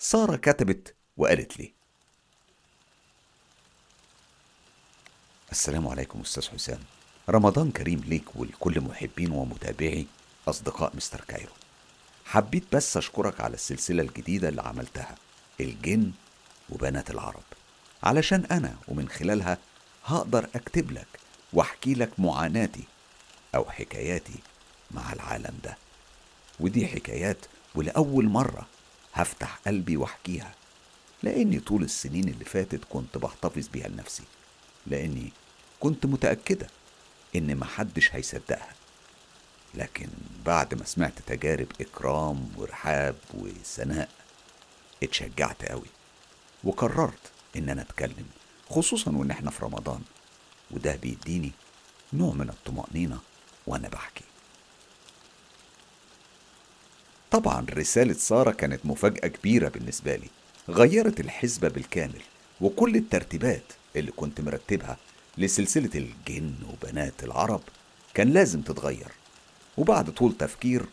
سارة كتبت وقالت لي. السلام عليكم أستاذ حسام. رمضان كريم ليك ولكل محبين ومتابعي أصدقاء مستر كايرو. حبيت بس أشكرك على السلسلة الجديدة اللي عملتها الجن وبنات العرب. علشان أنا ومن خلالها هقدر أكتب لك وأحكي لك معاناتي أو حكاياتي مع العالم ده. ودي حكايات ولأول مرة هفتح قلبي واحكيها. لأني طول السنين اللي فاتت كنت بحتفظ بيها لنفسي. لأني كنت متأكدة إن محدش هيصدقها. لكن بعد ما سمعت تجارب إكرام ورحاب وسناء اتشجعت قوي وقررت إن أنا أتكلم خصوصا وإن إحنا في رمضان. وده بيديني نوع من الطمأنينة وأنا بحكي. طبعا رسالة سارة كانت مفاجأة كبيرة بالنسبة لي. غيرت الحسبة بالكامل وكل الترتيبات اللي كنت مرتبها لسلسلة الجن وبنات العرب كان لازم تتغير. وبعد طول تفكير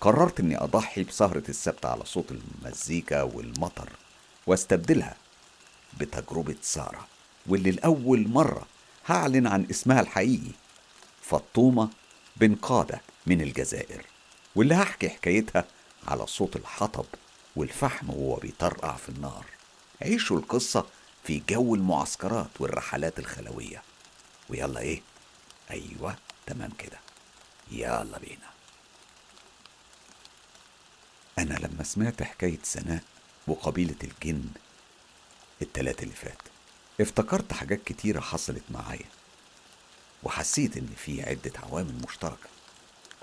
قررت إني أضحي بسهرة السبت على صوت المزيكا والمطر واستبدلها بتجربة سارة واللي لأول مرة هعلن عن اسمها الحقيقي فطومة بن قادة من الجزائر واللي هحكي حكايتها على صوت الحطب والفحم وهو بيطرقع في النار. عيشوا القصة في جو المعسكرات والرحلات الخلوية. ويلا إيه؟ أيوه تمام كده. يلا بينا. أنا لما سمعت حكاية سناء وقبيلة الجن التلات اللي فات افتكرت حاجات كتيرة حصلت معايا وحسيت إن في عدة عوامل مشتركة.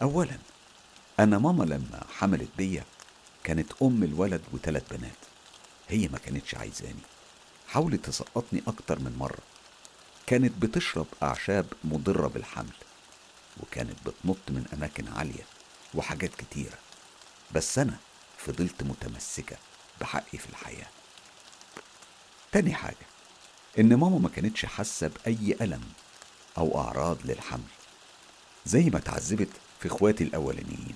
اولا أنا ماما لما حملت بيا كانت أم الولد وثلاث بنات. هي ما كانتش عايزاني. حاولت تسقطني أكتر من مرة. كانت بتشرب أعشاب مضرة بالحمل. وكانت بتنط من أماكن عالية وحاجات كتيرة. بس أنا فضلت متمسكة بحقي في الحياة. تاني حاجة إن ماما ما كانتش حاسة بأي ألم أو أعراض للحمل. زي ما اتعذبت في إخواتي الأولانيين.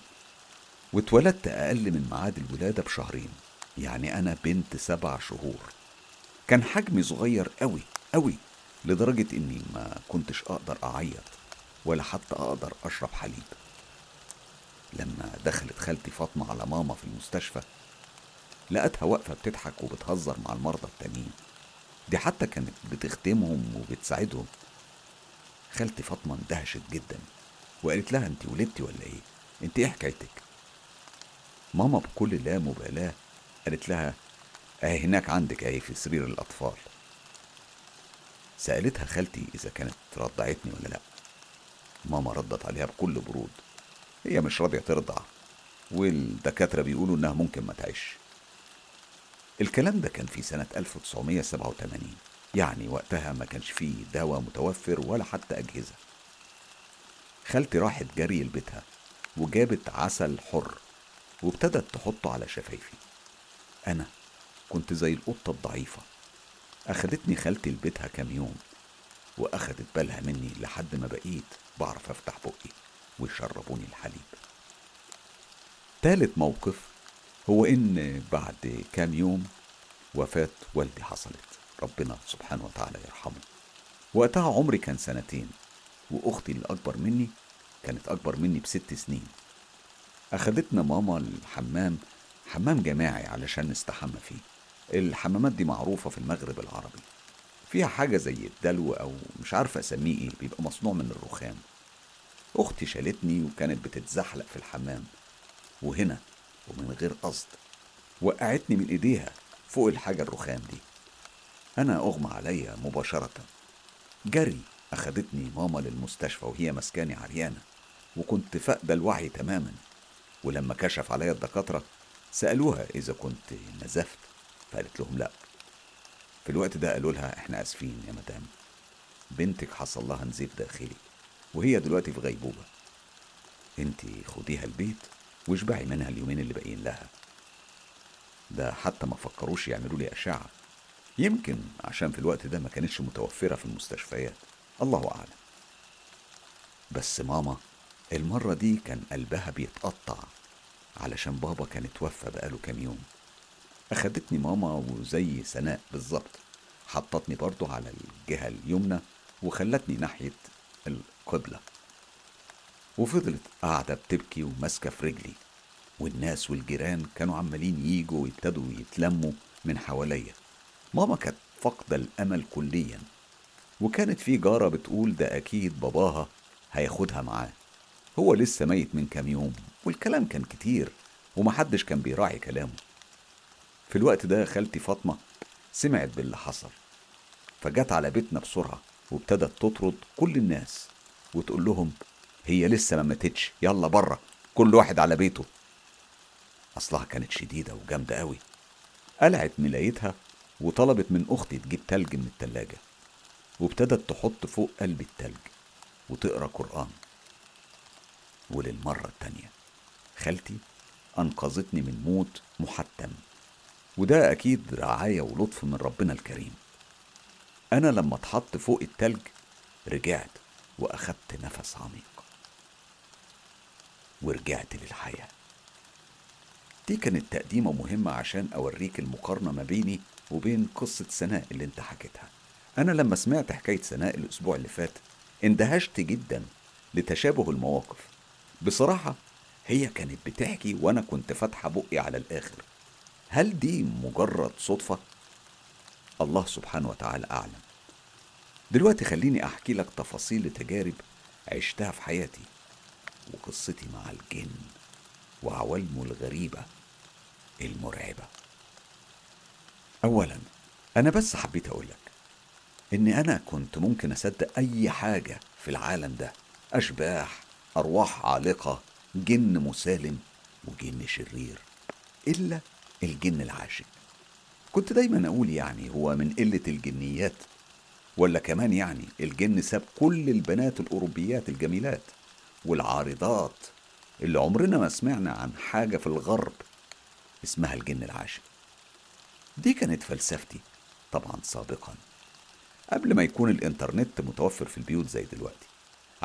واتولدت أقل من ميعاد الولادة بشهرين يعني أنا بنت سبع شهور. كان حجمي صغير أوي أوي لدرجة إني ما كنتش أقدر أعيط ولا حتى أقدر أشرب حليب. لما دخلت خالتي فاطمة على ماما في المستشفى لقتها واقفة بتضحك وبتهزر مع المرضى التانيين. دي حتى كانت بتخدمهم وبتساعدهم. خالتي فاطمة اندهشت جدا وقالت لها انت ولدتي ولا إيه؟ انت إيه حكايتك؟ ماما بكل لا مبالاة قالت لها أهي هناك عندك أهي في سرير الأطفال. سألتها خالتي إذا كانت رضعتني ولا لأ. ماما ردت عليها بكل برود هي مش راضية ترضع والدكاترة بيقولوا إنها ممكن ما تعيش. الكلام ده كان في سنة 1987 يعني وقتها ما كانش فيه دواء متوفر ولا حتى أجهزة. خالتي راحت جري لبيتها وجابت عسل حر وابتدت تحطه على شفايفي. أنا كنت زي القطة الضعيفة. أخدتني خالتي لبيتها كام يوم وأخدت بالها مني لحد ما بقيت بعرف أفتح بقي ويشربوني الحليب. تالت موقف هو إن بعد كام يوم وفاة والدي حصلت. ربنا سبحانه وتعالى يرحمه. وقتها عمري كان سنتين وأختي اللي أكبر مني كانت أكبر مني بست سنين. أخدتنا ماما الحمام حمام جماعي علشان نستحمى فيه. الحمامات دي معروفة في المغرب العربي. فيها حاجة زي الدلو أو مش عارفة أسميه إيه بيبقى مصنوع من الرخام. أختي شالتني وكانت بتتزحلق في الحمام. وهنا ومن غير قصد وقعتني من إيديها فوق الحاجة الرخام دي. أنا أغمى عليا مباشرة. جري أخدتني ماما للمستشفى وهي مسكاني عريانة وكنت فاقدة الوعي تماما. ولما كشف عليا الدكاترة سألوها إذا كنت نزفت فقالت لهم لأ. في الوقت ده قالوا لها إحنا آسفين يا مدام. بنتك حصل لها نزيف داخلي وهي دلوقتي في غيبوبة. انتي خديها البيت واشبعي منها اليومين اللي باقيين لها. ده حتى ما فكروش يعملوا لي أشعة. يمكن عشان في الوقت ده ما كانتش متوفرة في المستشفيات. الله أعلم. بس ماما المرة دي كان قلبها بيتقطع علشان بابا كان اتوفى بقاله كام يوم. أخدتني ماما وزي سناء بالظبط. حطتني برضو على الجهة اليمنى وخلتني ناحية القبلة. وفضلت قاعدة بتبكي وماسكة في رجلي. والناس والجيران كانوا عمالين يجوا ويبتدوا يتلموا من حواليا. ماما كانت فاقدة الأمل كليا. وكانت في جارة بتقول ده أكيد باباها هياخدها معاه. هو لسه ميت من كام يوم والكلام كان كتير ومحدش كان بيراعي كلامه. في الوقت ده خالتي فاطمة سمعت باللي حصل فجت على بيتنا بسرعة وابتدت تطرد كل الناس وتقول لهم هي لسه ما ماتتش يلا بره كل واحد على بيته. أصلها كانت شديدة وجامدة قوي قلعت ملايتها وطلبت من أختي تجيب تلج من التلاجة وابتدت تحط فوق قلب التلج وتقرأ قرآن. وللمرة التانية. خالتي أنقذتني من موت محتم وده أكيد رعاية ولطف من ربنا الكريم. أنا لما اتحط فوق التلج رجعت وأخدت نفس عميق. ورجعت للحياة. دي كانت تقديمة مهمة عشان أوريك المقارنة ما بيني وبين قصة سناء اللي انت حكيتها. أنا لما سمعت حكاية سناء الأسبوع اللي فات اندهشت جدا لتشابه المواقف. بصراحة هي كانت بتحكي وأنا كنت فاتحة بقي على الآخر. هل دي مجرد صدفة؟ الله سبحانه وتعالى أعلم. دلوقتي خليني أحكي لك تفاصيل تجارب عشتها في حياتي وقصتي مع الجن وعوالمه الغريبة المرعبة. أولا أنا بس حبيت أقولك إن أنا كنت ممكن أصدق أي حاجة في العالم ده أشباح أرواح عالقة جن مسالم وجن شرير إلا الجن العاشق. كنت دايما أقول يعني هو من قلة الجنيات ولا كمان يعني الجن ساب كل البنات الأوروبيات الجميلات والعارضات اللي عمرنا ما سمعنا عن حاجة في الغرب اسمها الجن العاشق. دي كانت فلسفتي طبعا سابقا قبل ما يكون الإنترنت متوفر في البيوت زي دلوقتي.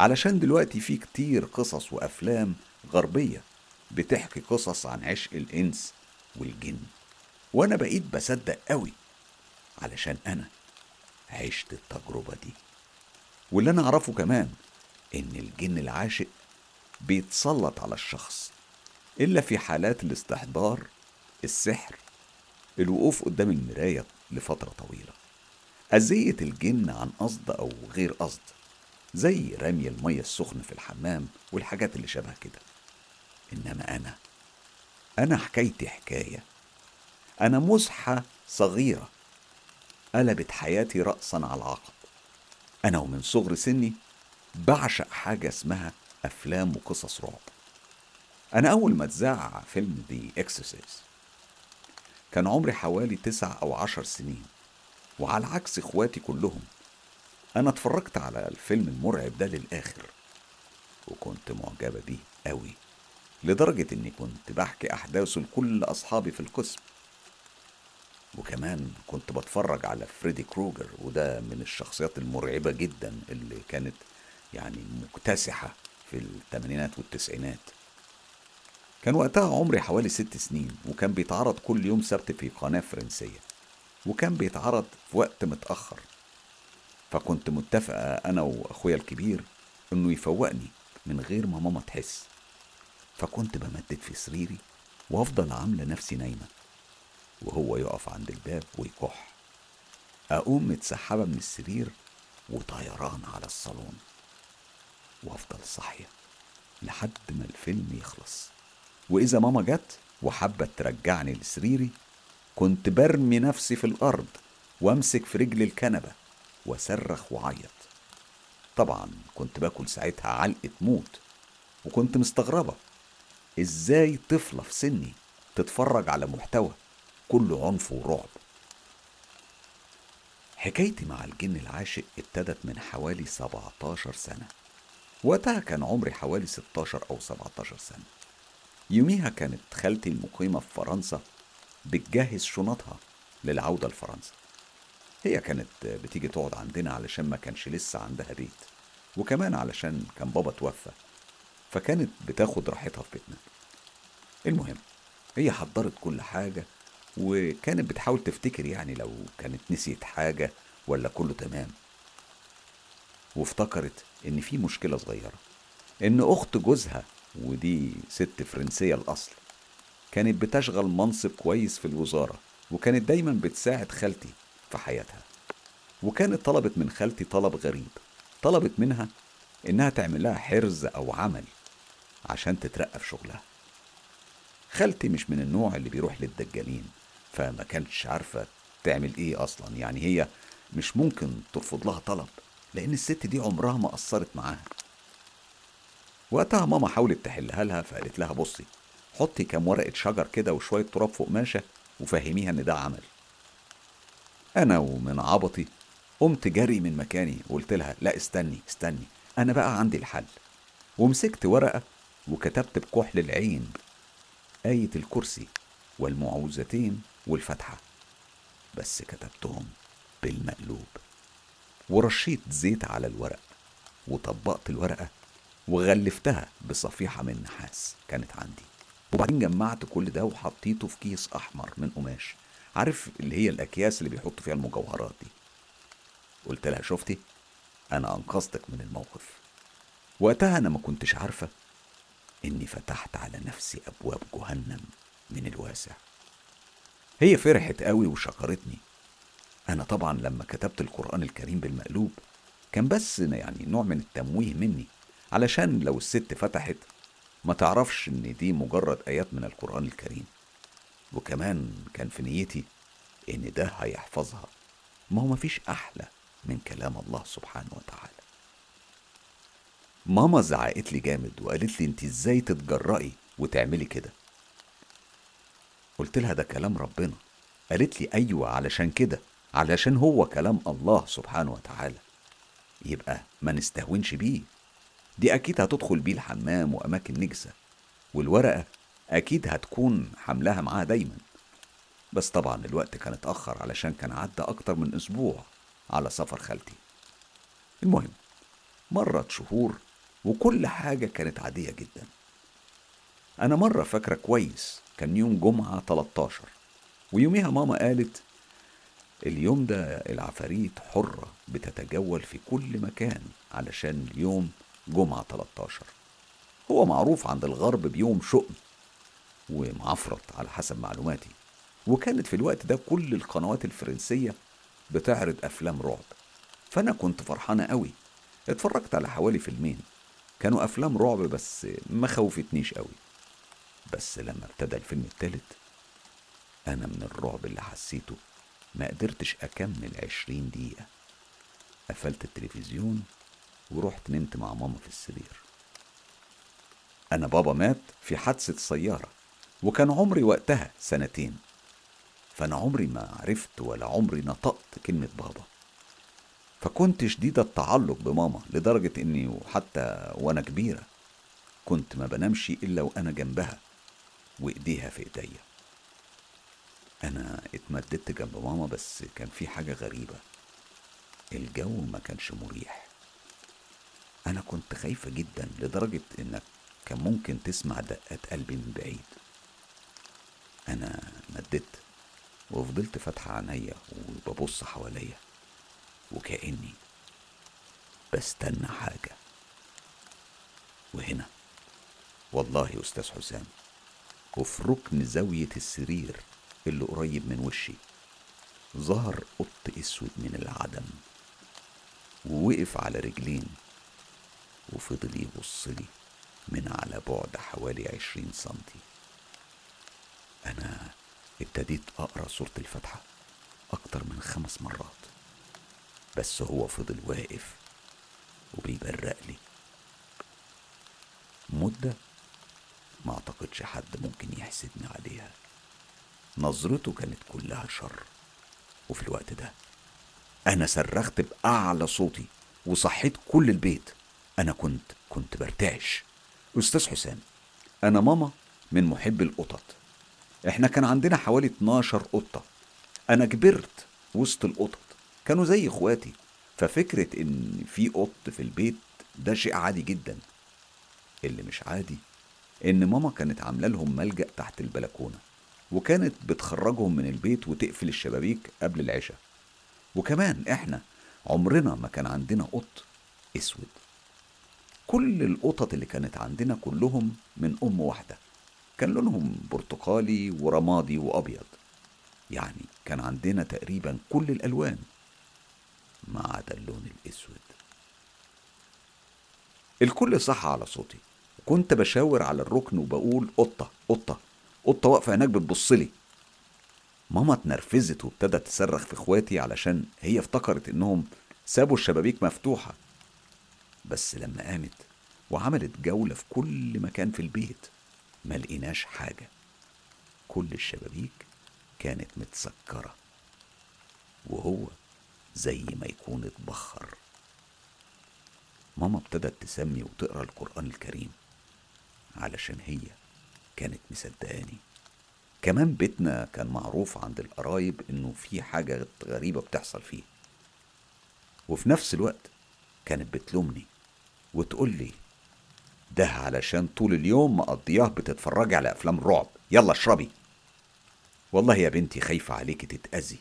علشان دلوقتي في كتير قصص وأفلام غربية بتحكي قصص عن عشق الإنس والجن. وأنا بقيت بصدق قوي علشان أنا عشت التجربة دي. واللي أنا أعرفه كمان إن الجن العاشق بيتسلط على الشخص إلا في حالات الاستحضار السحر الوقوف قدام المراية لفترة طويلة. أذية الجن عن قصد أو غير قصد زي رمي المية السخنة في الحمام والحاجات اللي شبه كده. إنما أنا أنا حكايتي حكاية. أنا مزحة صغيرة قلبت حياتي رأسا على عقب أنا ومن صغر سني بعشق حاجة اسمها أفلام وقصص رعب. أنا أول ما اتذاع فيلم The Exorcist كان عمري حوالي تسع أو عشر سنين وعلى عكس إخواتي كلهم أنا اتفرجت على الفيلم المرعب ده للآخر وكنت معجبة بيه قوي لدرجة إني كنت بحكي أحداثه لكل أصحابي في القسم. وكمان كنت بتفرج على فريدي كروجر وده من الشخصيات المرعبة جدا اللي كانت يعني مكتسحة في الثمانينات والتسعينات. كان وقتها عمري حوالي ست سنين وكان بيتعرض كل يوم سبت في قناة فرنسية وكان بيتعرض في وقت متأخر. فكنت متفقة أنا وأخويا الكبير إنه يفوقني من غير ما ماما تحس. فكنت بمدد في سريري وأفضل عاملة نفسي نايمة وهو يقف عند الباب ويكح. أقوم متسحبة من السرير وطيران على الصالون وأفضل صاحية لحد ما الفيلم يخلص. وإذا ماما جت وحبت ترجعني لسريري كنت برمي نفسي في الأرض وأمسك في رجل الكنبة. وأصرخ وأعيط طبعا كنت باكل ساعتها علقة موت وكنت مستغربة. إزاي طفلة في سني تتفرج على محتوى كله عنف ورعب؟ حكايتي مع الجن العاشق ابتدت من حوالي 17 سنة. وقتها كان عمري حوالي 16 أو 17 سنة. يوميها كانت خالتي المقيمة في فرنسا بتجهز شنطها للعودة لفرنسا. هي كانت بتيجي تقعد عندنا علشان ما كانش لسه عندها بيت وكمان علشان كان بابا توفى فكانت بتاخد راحتها في بيتنا. المهم هي حضرت كل حاجة وكانت بتحاول تفتكر يعني لو كانت نسيت حاجة ولا كله تمام. وافتكرت إن في مشكلة صغيرة إن أخت جوزها ودي ست فرنسية الأصل كانت بتشغل منصب كويس في الوزارة وكانت دايما بتساعد خالتي. في حياتها. وكانت طلبت من خالتي طلب غريب. طلبت منها إنها تعمل لها حرز أو عمل عشان تترقى في شغلها. خالتي مش من النوع اللي بيروح للدجالين فما كانتش عارفة تعمل إيه أصلا. يعني هي مش ممكن ترفض لها طلب لأن الست دي عمرها ما قصرت معاها. وقتها ماما حاولت تحلها لها فقالت لها بصي حطي كام ورقة شجر كده وشوية تراب فوق ماشة وفهميها إن ده عمل. أنا ومن عبطي قمت جري من مكاني وقلت لها لا استني استني أنا بقى عندي الحل. ومسكت ورقة وكتبت بكحل العين آية الكرسي والمعوذتين والفتحة بس كتبتهم بالمقلوب. ورشيت زيت على الورق وطبقت الورقة وغلفتها بصفيحة من نحاس كانت عندي. وبعدين جمعت كل ده وحطيته في كيس أحمر من قماش. عارف اللي هي الأكياس اللي بيحطوا فيها المجوهرات دي؟ قلت لها شفتي؟ أنا أنقذتك من الموقف. وقتها أنا ما كنتش عارفة إني فتحت على نفسي أبواب جهنم من الواسع. هي فرحت قوي وشكرتني. أنا طبعا لما كتبت القرآن الكريم بالمقلوب كان بس يعني نوع من التمويه مني علشان لو الست فتحت ما تعرفش إن دي مجرد آيات من القرآن الكريم. وكمان كان في نيتي إن ده هيحفظها. ما هو مفيش أحلى من كلام الله سبحانه وتعالى. ماما زعقت لي جامد وقالت لي انت إزاي تتجرأي وتعملي كده. قلت لها ده كلام ربنا. قالت لي أيوه علشان كده علشان هو كلام الله سبحانه وتعالى. يبقى ما نستهونش بيه. دي أكيد هتدخل بيه الحمام وأماكن نجسة. والورقة أكيد هتكون حملها معاها دايما. بس طبعا الوقت كان اتأخر علشان كان عدى أكتر من أسبوع على سفر خالتي. المهم مرت شهور وكل حاجة كانت عادية جدا. أنا مرة فاكرة كويس كان يوم جمعة 13 ويوميها ماما قالت اليوم ده العفاريت حرة بتتجول في كل مكان علشان اليوم جمعة 13 هو معروف عند الغرب بيوم شؤم. ومعفرط على حسب معلوماتي. وكانت في الوقت ده كل القنوات الفرنسية بتعرض أفلام رعب. فأنا كنت فرحانة قوي اتفرجت على حوالي فيلمين. كانوا أفلام رعب بس ما خوفتنيش قوي بس لما ابتدى الفيلم التالت أنا من الرعب اللي حسيته ما قدرتش أكمل عشرين دقيقة. قفلت التلفزيون ورحت نمت مع ماما في السرير. أنا بابا مات في حادثة سيارة. وكان عمري وقتها سنتين. فأنا عمري ما عرفت ولا عمري نطقت كلمة بابا. فكنت شديد التعلق بماما لدرجة إني حتى وأنا كبيرة كنت ما بنامش إلا وأنا جنبها وإيديها في إيديا. أنا اتمددت جنب ماما بس كان في حاجة غريبة. الجو ما كانش مريح. أنا كنت خايفة جدا لدرجة إنك كان ممكن تسمع دقات قلبي من بعيد. أنا مددت وفضلت فاتحة عينيا وببص حواليا وكأني بستنى حاجة. وهنا والله يا أستاذ حسام وفي ركن زاوية السرير اللي قريب من وشي. ظهر قط أسود من العدم ووقف على رجلين وفضل يبصلي من على بعد حوالي عشرين سنتي. أنا ابتديت أقرأ سورة الفاتحة أكتر من خمس مرات بس هو فضل واقف وبيبرق لي مدة ما أعتقدش حد ممكن يحسدني عليها. نظرته كانت كلها شر. وفي الوقت ده أنا صرخت بأعلى صوتي وصحيت كل البيت. أنا كنت كنت برتعش. أستاذ حسام أنا ماما من محب القطط. إحنا كان عندنا حوالي 12 قطة. أنا كبرت وسط القطط كانوا زي إخواتي. ففكرة إن في قط في البيت ده شيء عادي جدا. اللي مش عادي إن ماما كانت عاملة لهم ملجأ تحت البلكونة وكانت بتخرجهم من البيت وتقفل الشبابيك قبل العشاء. وكمان إحنا عمرنا ما كان عندنا قط أسود. كل القطط اللي كانت عندنا كلهم من أم واحدة. كان لونهم برتقالي ورمادي وأبيض. يعني كان عندنا تقريبا كل الألوان ما عدا اللون الأسود. الكل صح على صوتي. كنت بشاور على الركن وبقول قطة قطة قطة واقفة هناك بتبصلي ماما اتنرفزت وابتدت تصرخ في إخواتي علشان هي افتكرت إنهم سابوا الشبابيك مفتوحة. بس لما قامت وعملت جولة في كل مكان في البيت ما لقيناش حاجة. كل الشبابيك كانت متسكرة وهو زي ما يكون اتبخر. ماما ابتدت تسمي وتقرأ القرآن الكريم علشان هي كانت مصدقاني. كمان بيتنا كان معروف عند القرايب إنه في حاجة غريبة بتحصل فيه. وفي نفس الوقت كانت بتلومني وتقول لي ده علشان طول اليوم مقضياه بتتفرجي على أفلام الرعب يلا اشربي. والله يا بنتي خايفة عليكي تتأذي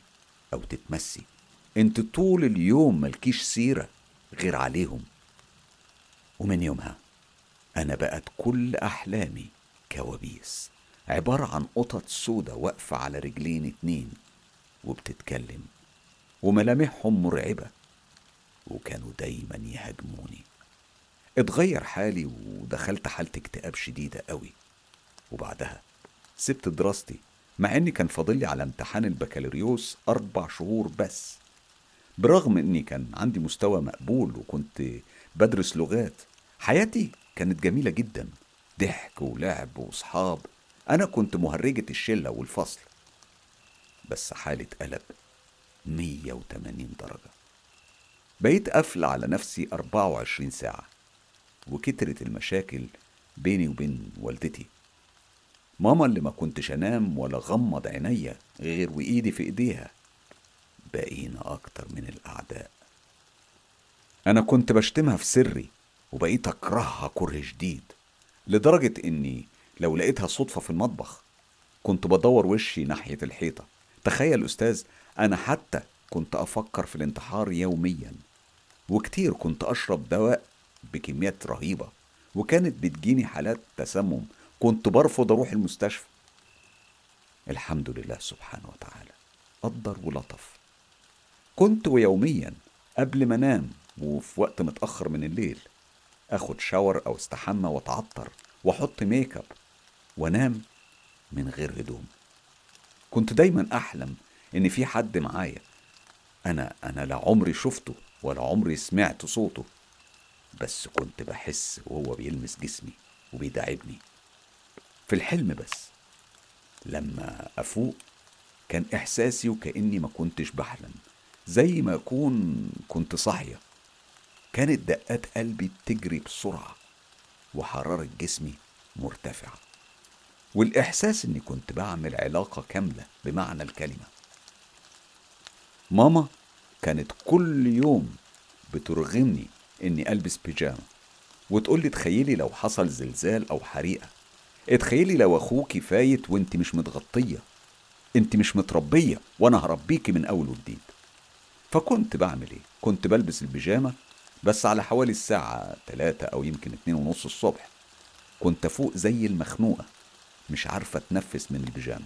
أو تتمسي. انت طول اليوم ملكيش سيرة غير عليهم. ومن يومها أنا بقت كل أحلامي كوابيس. عبارة عن قطط سودة واقفة على رجلين اتنين وبتتكلم. وملامحهم مرعبة. وكانوا دايما يهاجموني. اتغير حالي ودخلت حالة اكتئاب شديدة قوي. وبعدها سبت دراستي مع إني كان فاضلي على امتحان البكالوريوس أربع شهور بس. برغم إني كان عندي مستوى مقبول وكنت بدرس لغات حياتي كانت جميلة جدا. ضحك ولعب وصحاب. أنا كنت مهرجة الشلة والفصل. بس حالي اتقلب 180 درجة. بقيت قافلة على نفسي 24 ساعة. وكترت المشاكل بيني وبين والدتي. ماما اللي ما كنتش أنام ولا غمض عينيا غير وإيدي في إيديها. بقينا أكتر من الأعداء. أنا كنت بشتمها في سري وبقيت أكرهها كره شديد لدرجة إني لو لقيتها صدفة في المطبخ كنت بدور وشي ناحية الحيطة. تخيل أستاذ أنا حتى كنت أفكر في الانتحار يوميا وكتير كنت أشرب دواء بكميات رهيبة وكانت بتجيني حالات تسمم. كنت برفض أروح المستشفى. الحمد لله سبحانه وتعالى قدر ولطف. كنت ويوميا قبل ما أنام وفي وقت متأخر من الليل آخد شاور أو استحمى وأتعطر وأحط ميك أب وأنام من غير هدوم. كنت دايما أحلم إن في حد معايا. أنا أنا لا عمري شفته ولا عمري سمعت صوته. بس كنت بحس وهو بيلمس جسمي وبيداعبني في الحلم بس لما أفوق كان إحساسي وكأني ما كنتش بحلم زي ما أكون كنت صاحية. كانت دقات قلبي بتجري بسرعة وحرارة جسمي مرتفعة. والإحساس إني كنت بعمل علاقة كاملة بمعنى الكلمة. ماما كانت كل يوم بترغمني إني ألبس بيجامة. وتقول لي تخيلي لو حصل زلزال أو حريقة. اتخيلي لو اخوكي فايت وانت مش متغطية. انت مش متربية وأنا هربيكي من أول وجديد. فكنت بعمل إيه؟ كنت بلبس البيجامة بس على حوالي الساعة تلاتة أو يمكن اتنين ونص الصبح. كنت فوق زي المخنوقة مش عارفة أتنفس من البيجامة.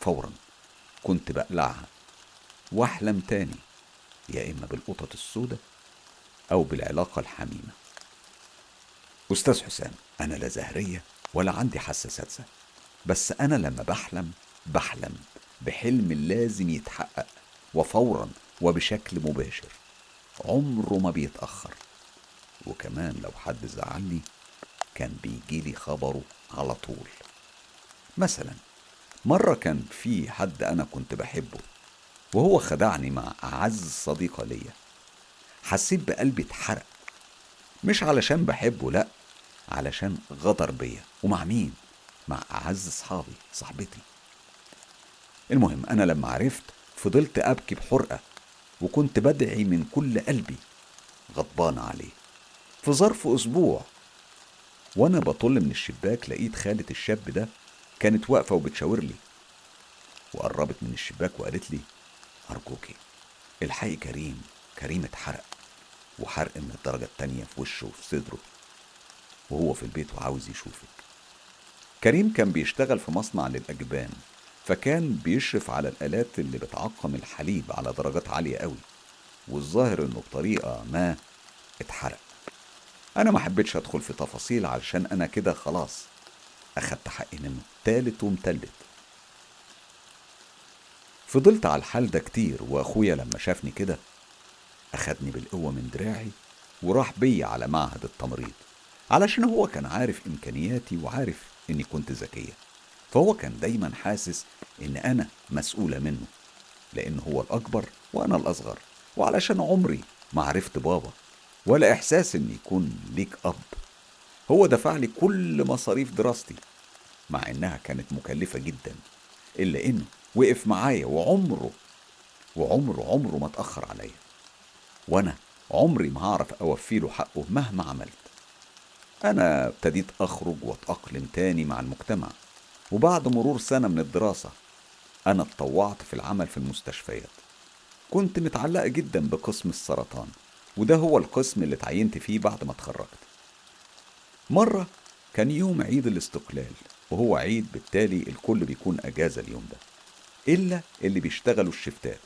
فورا كنت بقلعها. وأحلم تاني يا إما بالقطط السوداء أو بالعلاقة الحميمة. أستاذ حسام أنا لا زهرية ولا عندي حاسة سادسة بس أنا لما بحلم بحلم بحلم لازم يتحقق وفورا وبشكل مباشر. عمره ما بيتأخر. وكمان لو حد زعلني كان بيجيلي خبره على طول. مثلا مرة كان في حد أنا كنت بحبه وهو خدعني مع أعز صديقة ليا. حسيت بقلبي اتحرق. مش علشان بحبه لأ علشان غدر بيا. ومع مين؟ مع أعز صحابي صاحبتي. المهم أنا لما عرفت فضلت أبكي بحرقة وكنت بدعي من كل قلبي. غضبان عليه. في ظرف أسبوع وأنا بطل من الشباك لقيت خالة الشاب ده كانت واقفة وبتشاور لي. وقربت من الشباك وقالت لي أرجوكي الحقي كريم. كريم اتحرق. وحرق من الدرجة التانية في وشه وفي صدره وهو في البيت وعاوز يشوفك كريم كان بيشتغل في مصنع للأجبان فكان بيشرف على الآلات اللي بتعقم الحليب على درجات عالية قوي والظاهر إنه بطريقة ما اتحرق. أنا ما حبيتش أدخل في تفاصيل علشان أنا كده خلاص أخدت حقي منه. تالت ومتلت فضلت على الحال ده كتير وأخويا لما شافني كده أخدني بالقوة من دراعي وراح بيا على معهد التمريض علشان هو كان عارف إمكانياتي وعارف إني كنت ذكية فهو كان دايما حاسس إن أنا مسؤولة منه لأن هو الأكبر وأنا الأصغر وعلشان عمري ما عرفت بابا ولا إحساس إن يكون ليك أب. هو دفع لي كل مصاريف دراستي مع إنها كانت مكلفة جدا إلا إنه وقف معايا وعمره وعمره عمره ما اتأخر عليا. وأنا عمري ما هعرف أوفي له حقه مهما عملت. أنا ابتديت أخرج وأتأقلم تاني مع المجتمع وبعد مرور سنة من الدراسة أنا اتطوعت في العمل في المستشفيات. كنت متعلقة جدا بقسم السرطان وده هو القسم اللي اتعينت فيه بعد ما اتخرجت. مرة كان يوم عيد الاستقلال وهو عيد بالتالي الكل بيكون أجازة اليوم ده إلا اللي بيشتغلوا الشفتات.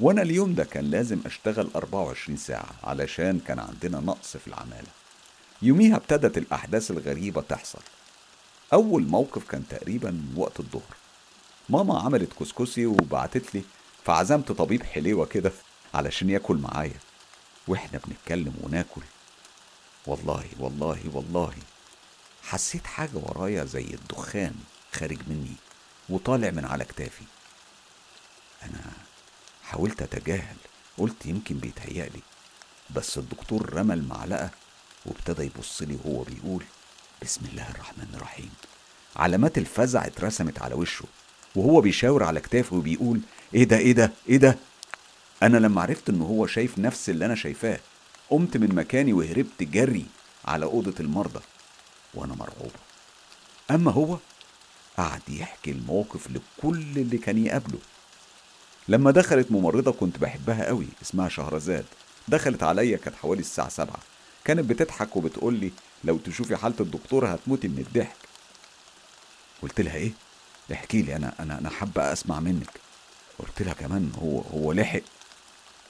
وأنا اليوم ده كان لازم أشتغل 24 ساعة علشان كان عندنا نقص في العمالة. يوميها ابتدت الأحداث الغريبة تحصل. أول موقف كان تقريبا وقت الظهر. ماما عملت كسكسي وبعتت لي فعزمت طبيب حليوة كده علشان ياكل معايا. وإحنا بنتكلم وناكل. والله والله والله. حسيت حاجة ورايا زي الدخان خارج مني وطالع من على كتافي. أنا حاولت أتجاهل قلت يمكن بيتهيألي بس الدكتور رمى المعلقة وابتدى يبص لي وهو بيقول بسم الله الرحمن الرحيم. علامات الفزع اترسمت على وشه وهو بيشاور على كتافه وبيقول إيه ده إيه ده إيه ده؟ أنا لما عرفت إن هو شايف نفس اللي أنا شايفاه قمت من مكاني وهربت جري على أوضة المرضى وأنا مرعوبة. أما هو قعد يحكي الموقف لكل اللي كان يقابله. لما دخلت ممرضة كنت بحبها قوي اسمها شهرزاد. دخلت عليا كانت حوالي الساعة سبعة. كانت بتضحك وبتقول لي لو تشوفي حالة الدكتور هتموتي من الضحك. قلت لها إيه؟ احكي لي أنا أنا أنا حابة أسمع منك. قلت لها كمان هو هو لحق.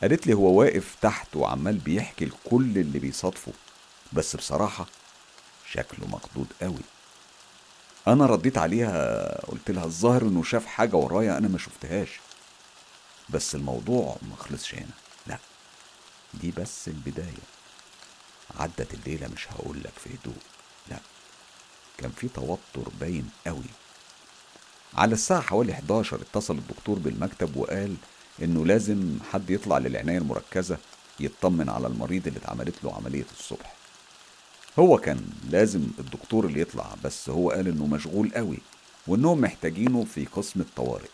قالت لي هو واقف تحت وعمال بيحكي لكل اللي بيصادفه. بس بصراحة شكله مخضوض قوي. أنا رديت عليها قلت لها الظاهر إنه شاف حاجة ورايا أنا ما شفتهاش. بس الموضوع ما خلصش هنا. لا دي بس البداية. عدت الليلة مش هقولك في هدوء. لا كان في توتر باين قوي. على الساعة حوالي 11 اتصل الدكتور بالمكتب وقال إنه لازم حد يطلع للعناية المركزة يطمن على المريض اللي اتعملت له عملية الصبح. هو كان لازم الدكتور اللي يطلع بس هو قال إنه مشغول قوي وإنهم محتاجينه في قسم الطوارئ.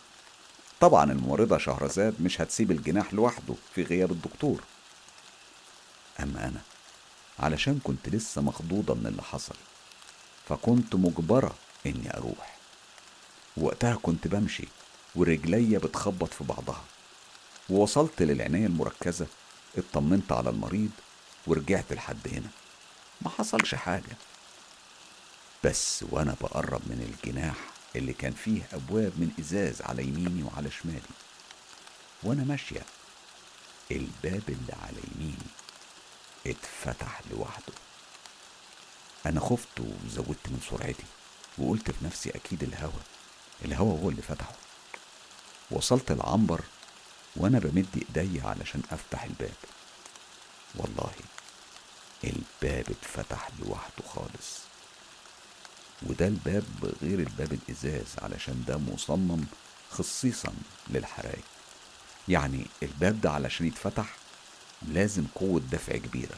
طبعا الممرضة شهرزاد مش هتسيب الجناح لوحده في غياب الدكتور. أما أنا علشان كنت لسه مخضوضة من اللي حصل فكنت مجبرة إني أروح. وقتها كنت بمشي ورجليا بتخبط في بعضها. ووصلت للعناية المركزة اطمنت على المريض ورجعت لحد هنا. ما حصلش حاجة. بس وأنا بقرب من الجناح اللي كان فيه أبواب من إزاز على يميني وعلى شمالي. وأنا ماشية الباب اللي على يميني اتفتح لوحده. أنا خفت وزودت من سرعتي وقلت في نفسي أكيد الهوا الهوا هو اللي فتحه. وصلت العنبر وأنا بمد إيديا علشان أفتح الباب. والله الباب اتفتح لوحده خالص. وده الباب غير الباب الإزاز علشان ده مصمم خصيصا للحرايق. يعني الباب ده علشان يتفتح لازم قوة دفع كبيرة.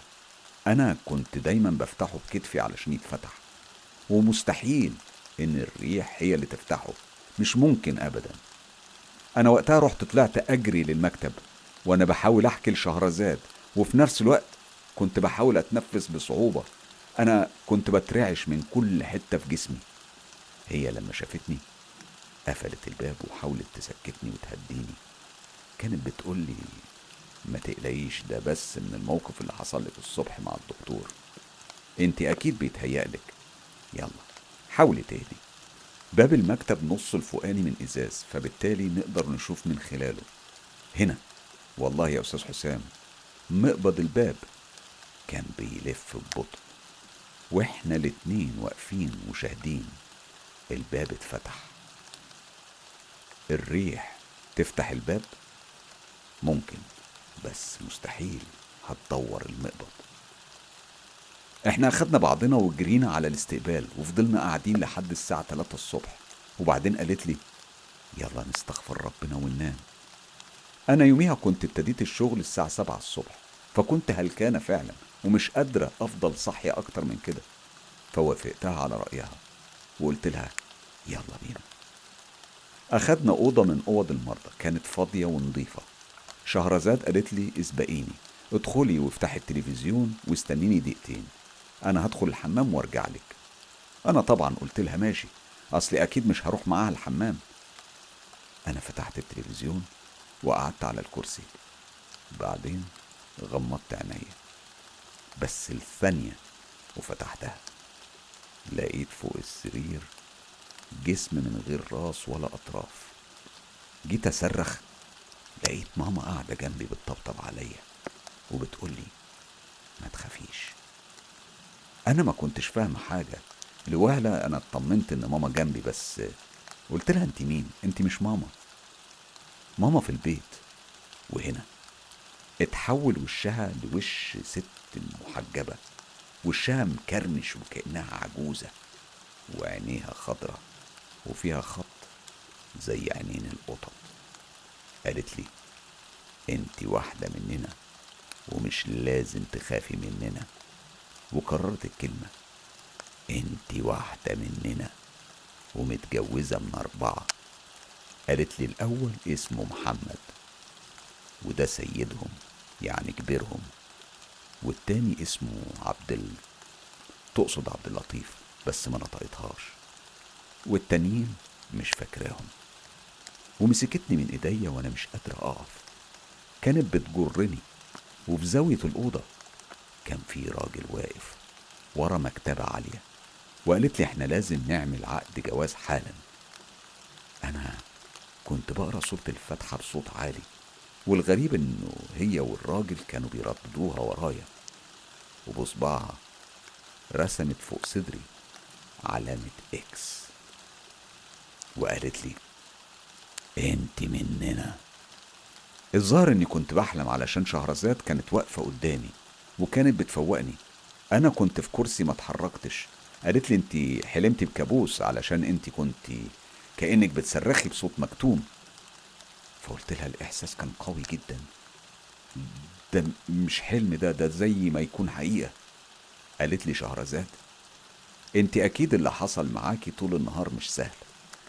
أنا كنت دايما بفتحه بكتفي علشان يتفتح. ومستحيل إن الريح هي اللي تفتحه. مش ممكن أبدا. أنا وقتها رحت طلعت أجري للمكتب وأنا بحاول أحكي لشهرزاد. وفي نفس الوقت كنت بحاول أتنفس بصعوبة. أنا كنت بترعش من كل حتة في جسمي. هي لما شافتني قفلت الباب وحاولت تسكتني وتهديني. كانت بتقولي ما تقلقيش ده بس من الموقف اللي حصل لك الصبح مع الدكتور. أنت أكيد بيتهيألك. يلا حاولي تهدي. باب المكتب نص الفوقاني من إزاز فبالتالي نقدر نشوف من خلاله. هنا. والله يا أستاذ حسام مقبض الباب. كان بيلف ببطء وإحنا الاتنين واقفين وشاهدين الباب اتفتح. الريح تفتح الباب؟ ممكن بس مستحيل هتدور المقبض. إحنا أخدنا بعضنا وجرينا على الاستقبال وفضلنا قاعدين لحد الساعة 3 الصبح. وبعدين قالت لي يلا نستغفر ربنا وننام أنا يوميها كنت ابتديت الشغل الساعة 7 الصبح فكنت هلكانة فعلا. ومش قادرة أفضل صحية أكتر من كده. فوافقتها على رأيها وقلت لها يلا بينا. أخدنا أوضة من أوض المرضى كانت فاضية ونظيفة. شهرزاد قالت لي اسبقيني ادخلي وافتحي التلفزيون واستنيني دقيقتين أنا هدخل الحمام وأرجع لك. أنا طبعا قلت لها ماشي أصلي أكيد مش هروح معاها الحمام. أنا فتحت التلفزيون وقعدت على الكرسي. بعدين غمضت عينيا. بس الثانية وفتحتها. لقيت فوق السرير جسم من غير راس ولا أطراف. جيت أصرخ لقيت ماما قاعدة جنبي بتطبطب عليا وبتقولي ما تخافيش. أنا ما كنتش فاهم حاجة. لوهلة أنا اطمنت إن ماما جنبي بس قلت لها أنت مين؟ أنت مش ماما. ماما في البيت وهنا. اتحول وشها لوش ست محجبة وشها مكرمش وكأنها عجوزة وعينيها خضرة وفيها خط زي عينين القطط. قالت لي أنت واحدة مننا ومش لازم تخافي مننا. وكررت الكلمة أنت واحدة مننا ومتجوزة من أربعة. قالت لي الأول اسمه محمد وده سيدهم. يعني كبيرهم. والتاني اسمه عبد ال... تقصد عبد اللطيف بس ما نطقتهاش. والتانيين مش فاكراهم. ومسكتني من إيديا وأنا مش قادر أقف. كانت بتجرني. وفي زاوية الأوضة كان في راجل واقف ورا مكتبة عالية. وقالت لي إحنا لازم نعمل عقد جواز حالا. أنا كنت بقرأ سورة الفاتحة بصوت عالي. والغريب إنه هي والراجل كانوا بيرددوها ورايا. وبصبعها رسمت فوق صدري علامة إكس وقالت لي أنت مننا. الظاهر إني كنت بحلم علشان شهرزاد كانت واقفة قدامي وكانت بتفوقني. أنا كنت في كرسي ما اتحركتش. قالت لي أنت حلمتي بكابوس علشان أنت كنت كأنك بتصرخي بصوت مكتوم. فقلت لها الإحساس كان قوي جدا. ده مش حلم ده ده زي ما يكون حقيقة. قالت لي شهرزاد أنت أكيد اللي حصل معاكي طول النهار مش سهل.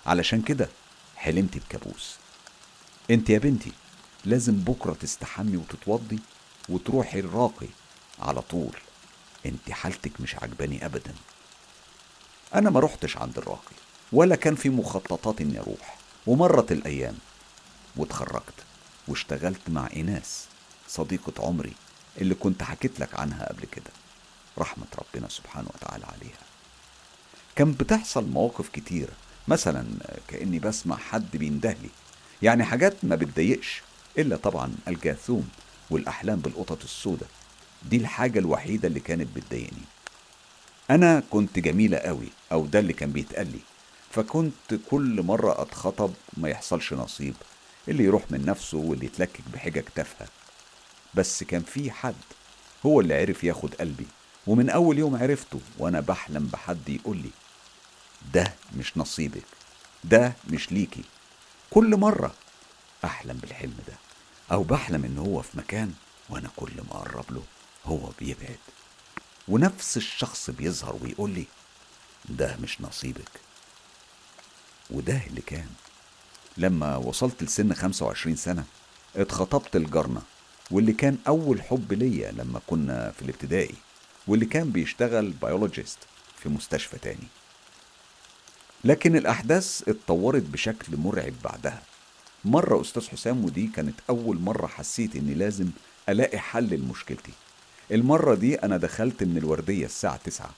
علشان كده حلمتي بكابوس. أنت يا بنتي لازم بكرة تستحمي وتتوضي وتروحي الراقي على طول. أنت حالتك مش عجباني ابدا. أنا ما رحتش عند الراقي ولا كان في مخططات إني أروح. ومرت الأيام. واتخرجت واشتغلت مع ايناس صديقة عمري اللي كنت حكيت لك عنها قبل كده. رحمة ربنا سبحانه وتعالى عليها. كان بتحصل مواقف كتيرة مثلا كأني بسمع حد بيندهلي. يعني حاجات ما بتضايقش إلا طبعا الجاثوم والأحلام بالقطط السوداء. دي الحاجة الوحيدة اللي كانت بتضايقني. أنا كنت جميلة قوي أو ده اللي كان بيتقالي فكنت كل مرة أتخطب ما يحصلش نصيب. اللي يروح من نفسه واللي يتلكك بحجج تافهة. بس كان في حد هو اللي عرف ياخد قلبي ومن أول يوم عرفته وأنا بحلم بحد يقول لي ده مش نصيبك ده مش ليكي. كل مرة أحلم بالحلم ده أو بحلم إن هو في مكان وأنا كل ما أقرب له هو بيبعد. ونفس الشخص بيظهر ويقول لي ده مش نصيبك. وده اللي كان لما وصلت لسن 25 سنة اتخطبت لجارنا واللي كان أول حب ليا لما كنا في الابتدائي واللي كان بيشتغل بيولوجيست في مستشفى تاني. لكن الأحداث اتطورت بشكل مرعب بعدها. مرة أستاذ حسام ودي كانت أول مرة حسيت إني لازم ألاقي حل لمشكلتي. المرة دي أنا دخلت من الوردية الساعة تسعة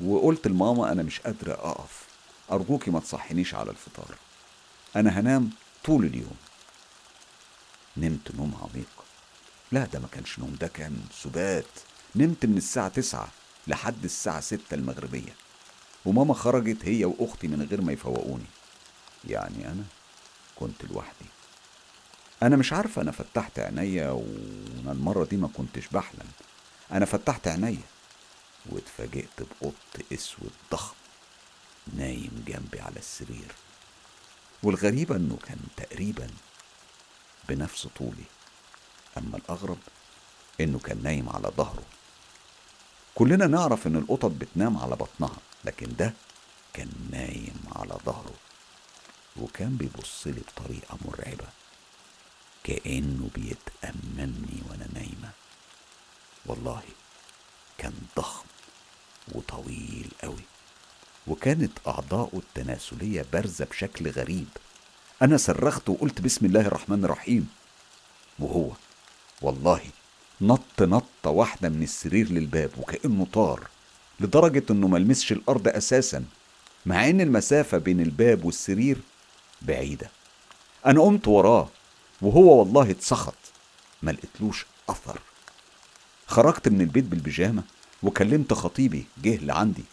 وقلت لماما أنا مش قادرة أقف أرجوكي ما تصحنيش على الفطار. أنا هنام طول اليوم. نمت نوم عميق. لا ده ما كانش نوم ده كان سبات. نمت من الساعة تسعة لحد الساعة ستة المغربية. وماما خرجت هي وأختي من غير ما يفوقوني. يعني أنا كنت لوحدي. أنا مش عارفة أنا فتحت عينيا وأنا المرة دي ما كنتش بحلم. أنا فتحت عينيا واتفاجئت بقط أسود ضخم نايم جنبي على السرير. والغريبة إنه كان تقريبا بنفس طولي أما الأغرب إنه كان نايم على ظهره. كلنا نعرف إن القطط بتنام على بطنها لكن ده كان نايم على ظهره. وكان بيبص لي بطريقة مرعبة. كأنه بيتأملني وأنا نايمة. والله كان ضخم وطويل قوي وكانت أعضاؤه التناسلية بارزة بشكل غريب. أنا صرخت وقلت بسم الله الرحمن الرحيم. وهو والله نط نطة واحدة من السرير للباب وكأنه طار لدرجة إنه ملمسش الأرض أساسا مع إن المسافة بين الباب والسرير بعيدة. أنا قمت وراه وهو والله اتسخط ما لقيتلوش أثر. خرجت من البيت بالبيجامة وكلمت خطيبي جه لعندي.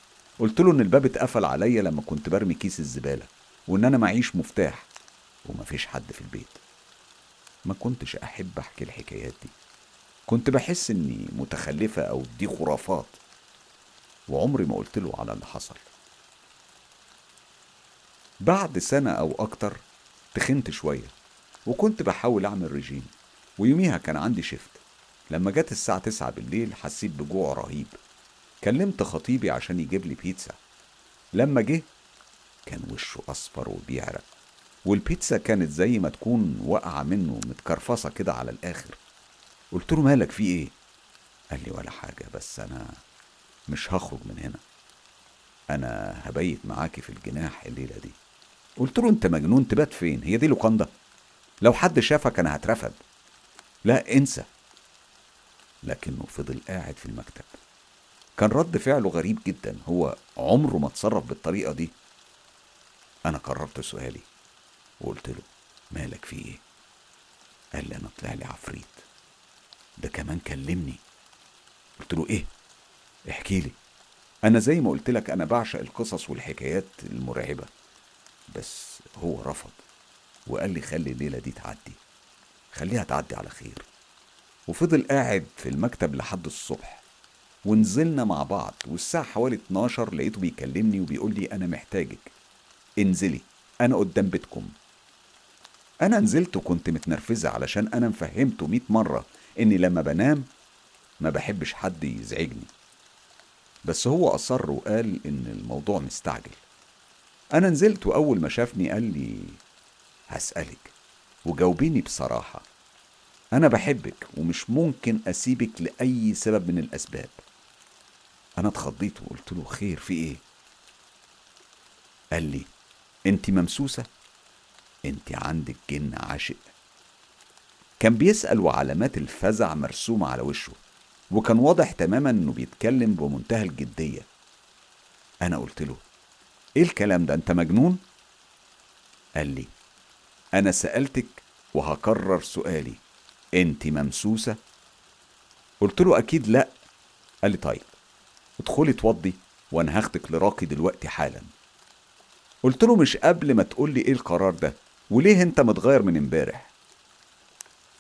قلت له إن الباب اتقفل عليا لما كنت برمي كيس الزبالة وإن أنا معيش مفتاح ومفيش حد في البيت. ما كنتش أحب أحكي الحكايات دي. كنت بحس إني متخلفة أو دي خرافات وعمري ما قلت له على اللي حصل. بعد سنة أو أكتر تخنت شوية وكنت بحاول أعمل رجيم ويوميها كان عندي شفت لما جت الساعة تسعة بالليل حسيت بجوع رهيب. كلمت خطيبي عشان يجيب لي بيتزا. لما جه كان وشه أصفر وبيعرق والبيتزا كانت زي ما تكون واقعة منه متكرفصة كده على الآخر. قلت له مالك في إيه؟ قال لي ولا حاجة بس أنا مش هخرج من هنا. أنا هبيت معاكي في الجناح الليلة دي. قلت له أنت مجنون تبات فين؟ هي دي لوكاندا؟ لو حد شافك أنا هترفد. لا انسى. لكنه فضل قاعد في المكتب. كان رد فعله غريب جدا. هو عمره ما اتصرف بالطريقة دي. أنا قررت سؤالي. وقلت له مالك في إيه؟ قال لي أنا طلع لي عفريت. ده كمان كلمني. قلت له إيه؟ احكي لي. أنا زي ما قلت لك أنا بعشق القصص والحكايات المرعبة. بس هو رفض وقال لي خلي الليلة دي تعدي. خليها تعدي على خير. وفضل قاعد في المكتب لحد الصبح. ونزلنا مع بعض والساعة حوالي 12 لقيته بيكلمني وبيقول لي أنا محتاجك. انزلي أنا قدام بيتكم. أنا نزلت وكنت متنرفزة علشان أنا مفهمته مئة مرة إني لما بنام ما بحبش حد يزعجني. بس هو أصر وقال إن الموضوع مستعجل. أنا نزلت وأول ما شافني قال لي هسألك وجاوبيني بصراحة. أنا بحبك ومش ممكن أسيبك لأي سبب من الأسباب. أنا اتخضيت وقلت له خير في إيه؟ قال لي أنت ممسوسة؟ أنت عندك جن عاشق كان بيسأل وعلامات الفزع مرسومة على وشه وكان واضح تماما إنه بيتكلم بمنتهى الجدية أنا قلت له إيه الكلام ده أنت مجنون؟ قال لي أنا سألتك وهكرر سؤالي أنت ممسوسة؟ قلت له أكيد لأ قال لي طيب ادخلي اتوضي وأنا هاخدك لراقي دلوقتي حالا. قلت له مش قبل ما تقول لي إيه القرار ده وليه أنت متغير من امبارح؟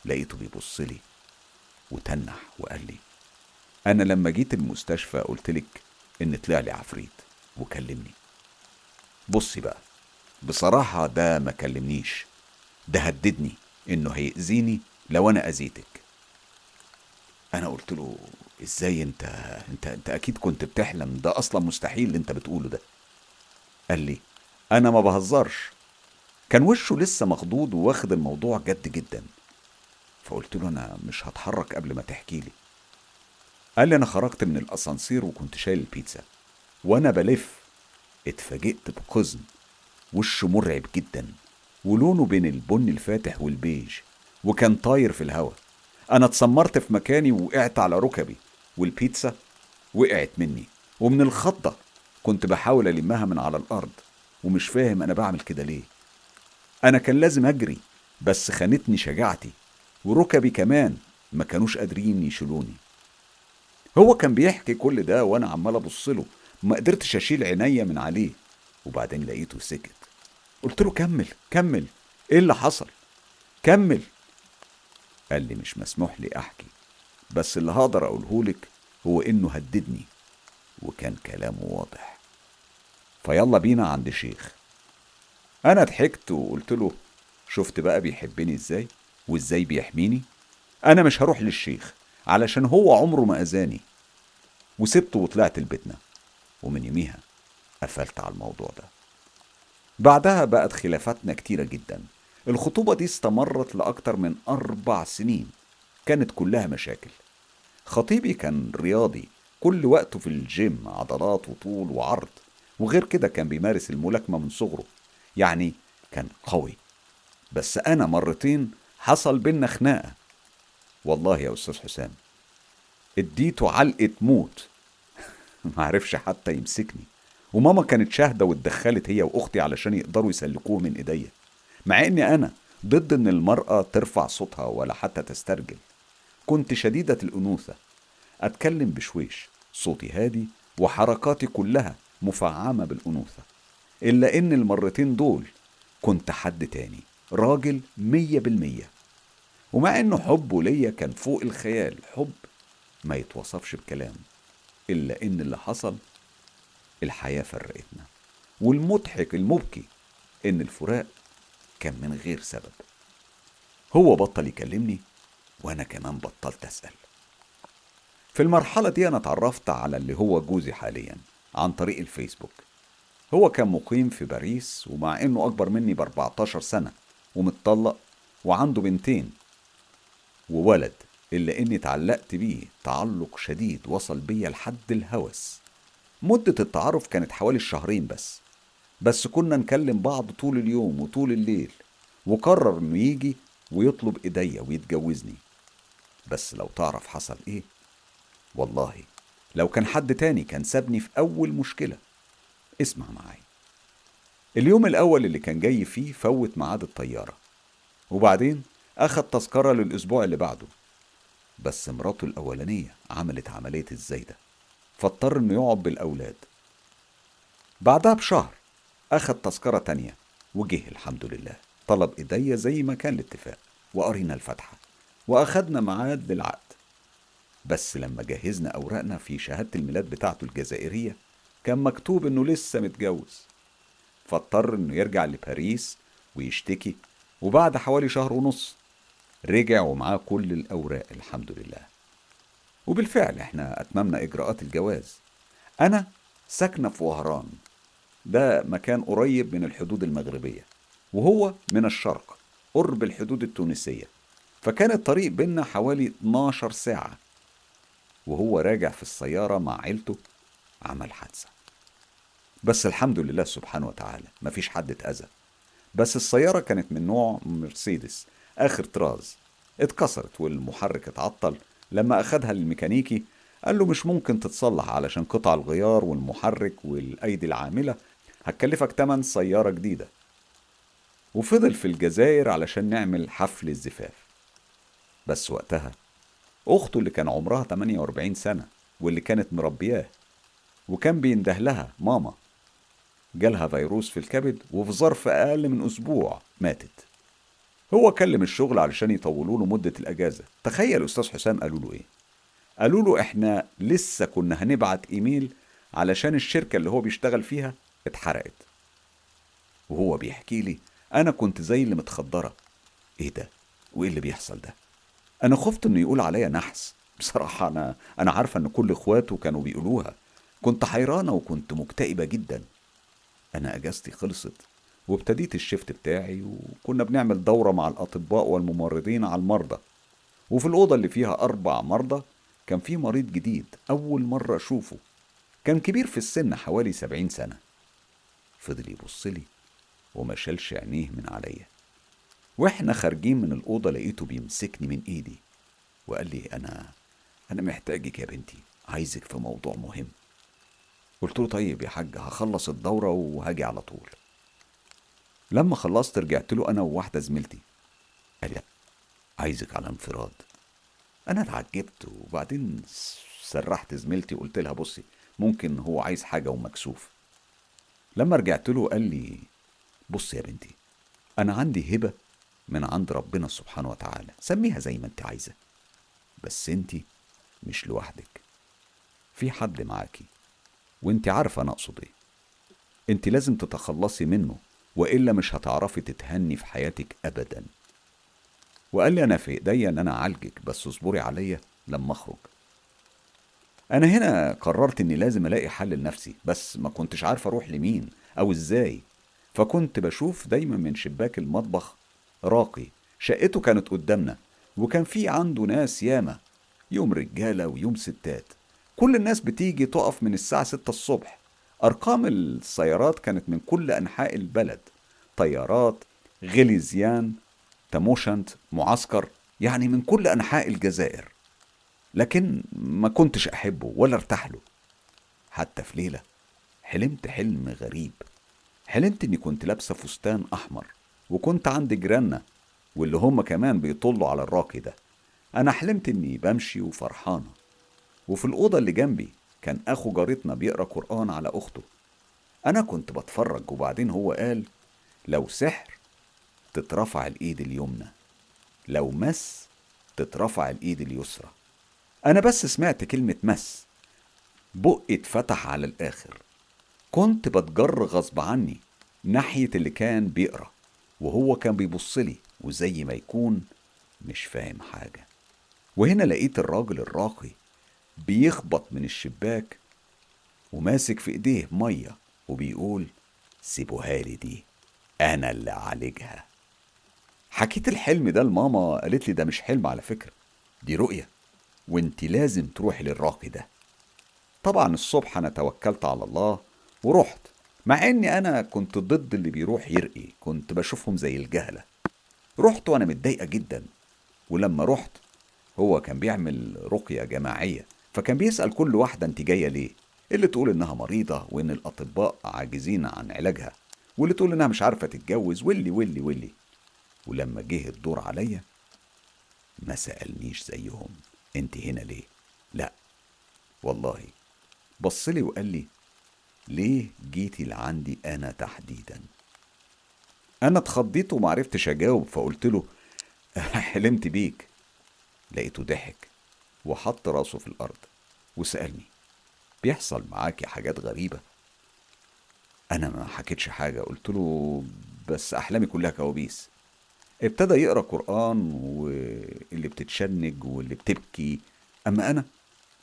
لقيته بيبص لي وتنح وقال لي أنا لما جيت المستشفى قلت لك إن طلع لي عفريت وكلمني. بصي بقى بصراحة ده ما كلمنيش ده هددني إنه هيأذيني لو أنا أذيتك. أنا قلت له إزاي أنت أنت أنت أكيد كنت بتحلم ده أصلا مستحيل اللي أنت بتقوله ده. قال لي أنا ما بهزرش. كان وشه لسه مخضوض وواخد الموضوع جد جدا. فقلت له أنا مش هتحرك قبل ما تحكي لي. قال لي أنا خرجت من الأسانسير وكنت شايل البيتزا. وأنا بلف اتفاجئت بقزم. وشه مرعب جدا. ولونه بين البن الفاتح والبيج. وكان طاير في الهواء أنا اتسمرت في مكاني ووقعت على ركبي. والبيتزا وقعت مني. ومن الخضة كنت بحاول ألمها من على الأرض ومش فاهم أنا بعمل كده ليه. أنا كان لازم أجري بس خانتني شجاعتي وركبي كمان ما كانوش قادرين يشيلوني. هو كان بيحكي كل ده وأنا عمال أبص له ما قدرتش أشيل عينيا من عليه. وبعدين لقيته سكت. قلت له كمل كمل إيه اللي حصل؟ كمل. قال لي مش مسموح لي أحكي بس اللي هقدر أقولهولك هو إنه هددني. وكان كلامه واضح. فيلا بينا عند شيخ. أنا ضحكت وقلت له شفت بقى بيحبني إزاي؟ وإزاي بيحميني؟ أنا مش هروح للشيخ علشان هو عمره ما أذاني. وسبته وطلعت لبيتنا. ومن يوميها قفلت على الموضوع ده. بعدها بقت خلافاتنا كتيرة جدا. الخطوبة دي استمرت لأكتر من أربع سنين. كانت كلها مشاكل. خطيبي كان رياضي كل وقته في الجيم عضلات وطول وعرض. وغير كده كان بيمارس الملاكمة من صغره. يعني كان قوي. بس أنا مرتين حصل بينا خناقة. والله يا أستاذ حسام اديته علقة موت. معرفش حتى يمسكني. وماما كانت شاهدة واتدخلت هي وأختي علشان يقدروا يسلكوه من إيديا. مع إني أنا ضد إن المرأة ترفع صوتها ولا حتى تسترجل. كنت شديدة الأنوثة. أتكلم بشويش. صوتي هادي وحركاتي كلها مفعمة بالأنوثة. إلا إن المرتين دول كنت حد تاني. راجل مية بالمية. ومع إنه حبه ليا كان فوق الخيال. حب ما يتوصفش بكلام. إلا إن اللي حصل الحياة فرقتنا. والمضحك المبكي إن الفراق كان من غير سبب. هو بطل يكلمني وأنا كمان بطلت أسأل. في المرحلة دي أنا اتعرفت على اللي هو جوزي حاليا عن طريق الفيسبوك. هو كان مقيم في باريس ومع إنه أكبر مني ب 14 سنة ومتطلق وعنده بنتين وولد إلا إني اتعلقت بيه تعلق شديد وصل بيا لحد الهوس. مدة التعارف كانت حوالي الشهرين بس بس كنا نكلم بعض طول اليوم وطول الليل وقرر إنه يجي ويطلب إيديا ويتجوزني. بس لو تعرف حصل إيه والله لو كان حد تاني كان سابني في أول مشكلة. اسمع معايا. اليوم الأول اللي كان جاي فيه فوت ميعاد الطيارة وبعدين أخد تذكرة للأسبوع اللي بعده. بس مراته الأولانية عملت عملية الزايده فاضطر إنه يقعد بالأولاد. بعدها بشهر أخد تذكرة تانية وجه الحمد لله. طلب إيديا زي ما كان الاتفاق وقرينا الفاتحة. واخدنا ميعاد للعقد. بس لما جهزنا أوراقنا في شهادة الميلاد بتاعته الجزائرية كان مكتوب إنه لسه متجوز. فاضطر إنه يرجع لباريس ويشتكي وبعد حوالي شهر ونص رجع ومعاه كل الأوراق الحمد لله. وبالفعل إحنا أتممنا إجراءات الجواز. أنا ساكنة في وهران. ده مكان قريب من الحدود المغربية وهو من الشرق قرب الحدود التونسية. فكان الطريق بينا حوالي 12 ساعة وهو راجع في السيارة مع عيلته عمل حادثة. بس الحمد لله سبحانه وتعالى مفيش حد اتأذى. بس السيارة كانت من نوع مرسيدس آخر طراز. اتكسرت والمحرك اتعطل. لما أخدها للميكانيكي قال له مش ممكن تتصلح علشان قطع الغيار والمحرك والأيدي العاملة. هتكلفك تمن سيارة جديدة. وفضل في الجزائر علشان نعمل حفل الزفاف. بس وقتها. أخته اللي كان عمرها 48 سنة واللي كانت مربياه وكان بينده لها ماما. جالها فيروس في الكبد وفي ظرف أقل من أسبوع ماتت. هو كلم الشغل علشان يطولوا له مدة الأجازة. تخيل أستاذ حسام قالوا له إيه؟ قالوا له إحنا لسه كنا هنبعت إيميل علشان الشركة اللي هو بيشتغل فيها اتحرقت. وهو بيحكي لي أنا كنت زي اللي متخدرة. إيه ده؟ وإيه اللي بيحصل ده؟ أنا خفت إنه يقول عليا نحس. بصراحة أنا أنا عارفة إن كل إخواته كانوا بيقولوها. كنت حيرانة وكنت مكتئبة جدا. أنا أجازتي خلصت وابتديت الشفت بتاعي وكنا بنعمل دورة مع الأطباء والممرضين على المرضى. وفي الأوضة اللي فيها أربع مرضى كان في مريض جديد أول مرة أشوفه. كان كبير في السن حوالي سبعين سنة. فضل يبصلي وما شالش عينيه من عليا. وإحنا خارجين من الأوضة لقيته بيمسكني من إيدي وقال لي أنا أنا محتاجك يا بنتي عايزك في موضوع مهم. قلت له طيب يا حاج هخلص الدورة وهاجي على طول. لما خلصت رجعت له أنا وواحدة زميلتي. قال لي عايزك على انفراد. أنا اتعجبت وبعدين سرحت زميلتي وقلت لها بصي ممكن هو عايز حاجة ومكسوف. لما رجعت له قال لي بص يا بنتي أنا عندي هبة من عند ربنا سبحانه وتعالى. سميها زي ما انت عايزة. بس انت مش لوحدك. في حد معاكي. وانت عارفة أنا أقصد إيه. انت لازم تتخلصي منه وإلا مش هتعرفي تتهني في حياتك أبدا. وقال لي أنا في إيديا إن أنا أعالجك بس اصبري عليا لما أخرج. أنا هنا قررت إني لازم ألاقي حل لنفسي بس ما كنتش عارف أروح لمين أو إزاي. فكنت بشوف دايما من شباك المطبخ راقي شقته كانت قدامنا وكان في عنده ناس ياما يوم رجالة ويوم ستات. كل الناس بتيجي تقف من الساعة ستة الصبح. أرقام السيارات كانت من كل أنحاء البلد. طيارات غليزيان تموشنت معسكر يعني من كل أنحاء الجزائر. لكن ما كنتش أحبه ولا أرتاح له. حتى في ليلة حلمت حلم غريب. حلمت إني كنت لابسة فستان أحمر. وكنت عند جيراننا واللي هم كمان بيطلوا على الراقي ده. أنا حلمت إني بمشي وفرحانة وفي الأوضة اللي جنبي كان أخو جارتنا بيقرأ قرآن على أخته. أنا كنت بتفرج وبعدين هو قال لو سحر تترفع الإيد اليمنى لو مس تترفع الإيد اليسرى. أنا بس سمعت كلمة مس. بقي اتفتح على الآخر. كنت بتجر غصب عني ناحية اللي كان بيقرأ. وهو كان بيبصلي وزي ما يكون مش فاهم حاجة. وهنا لقيت الراجل الراقي بيخبط من الشباك وماسك في إيديه مية وبيقول سيبوها لي دي أنا اللي اعالجها حكيت الحلم ده لماما قالت لي ده مش حلم على فكرة دي رؤية وإنت لازم تروحي للراقي ده. طبعا الصبح أنا توكلت على الله ورحت. مع إني أنا كنت ضد اللي بيروح يرقي كنت بشوفهم زي الجهلة. رحت وأنا متضايقة جدا ولما رحت هو كان بيعمل رقية جماعية فكان بيسأل كل واحدة أنت جاية ليه؟ اللي تقول إنها مريضة وإن الأطباء عاجزين عن علاجها واللي تقول إنها مش عارفة تتجوز واللي واللي واللي. ولما جه الدور عليا ما سألنيش زيهم أنت هنا ليه؟ لا. والله بصلي وقال لي ليه جيتي لعندي أنا تحديدا؟ أنا اتخضيت ومعرفتش أجاوب فقلت له حلمت بيك. لقيته ضحك وحط راسه في الأرض وسألني بيحصل معاكي حاجات غريبة؟ أنا ما حكيتش حاجة قلت له بس أحلامي كلها كوابيس. ابتدى يقرأ قرآن واللي بتتشنج واللي بتبكي أما أنا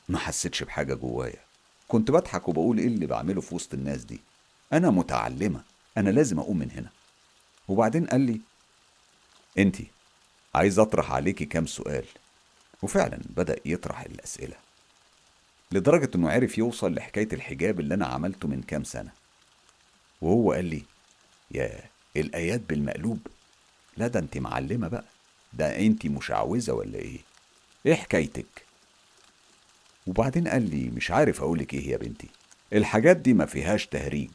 ما حسيتش بحاجة جوايا. كنت بضحك وبقول إيه اللي بعمله في وسط الناس دي؟ أنا متعلمة أنا لازم أقوم من هنا. وبعدين قال لي أنتي عايز أطرح عليكي كام سؤال. وفعلا بدأ يطرح الأسئلة. لدرجة إنه عرف يوصل لحكاية الحجاب اللي أنا عملته من كام سنة. وهو قال لي يا الآيات بالمقلوب. لا ده أنت معلمة بقى. ده أنت مشعوذة ولا إيه؟ إيه حكايتك؟ وبعدين قال لي مش عارف أقولك إيه يا بنتي. الحاجات دي ما فيهاش تهريج.